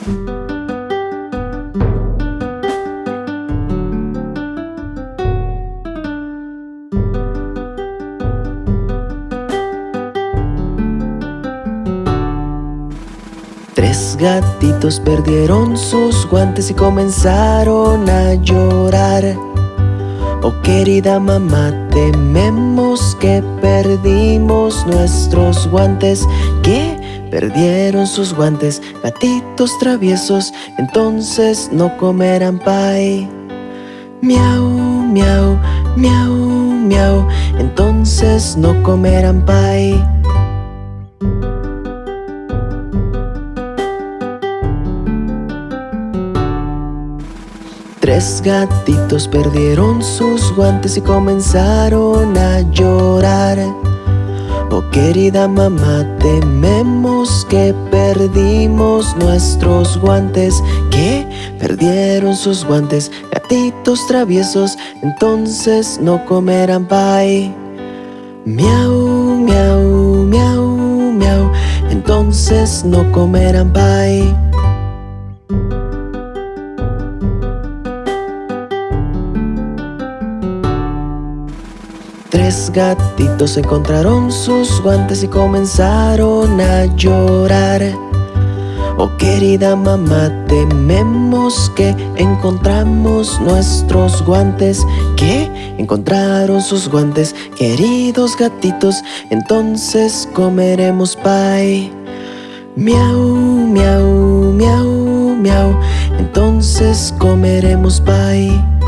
Tres gatitos perdieron sus guantes y comenzaron a llorar. Oh querida mamá, tememos que perdimos nuestros guantes. Que perdieron sus guantes, gatitos traviesos Entonces no comerán pay. Miau, miau, miau, miau Entonces no comerán pay. Tres gatitos perdieron sus guantes y comenzaron a llorar querida mamá, tememos que perdimos nuestros guantes. Que perdieron sus guantes, gatitos traviesos Entonces no comerán pay. Miau, miau, miau, miau Entonces no comerán pay Tres gatitos encontraron sus guantes y comenzaron a llorar. Oh querida mamá, tememos que encontramos nuestros guantes. ¿Qué? Encontraron sus guantes, queridos gatitos Entonces comeremos pay. Miau, miau, miau, miau Entonces comeremos pay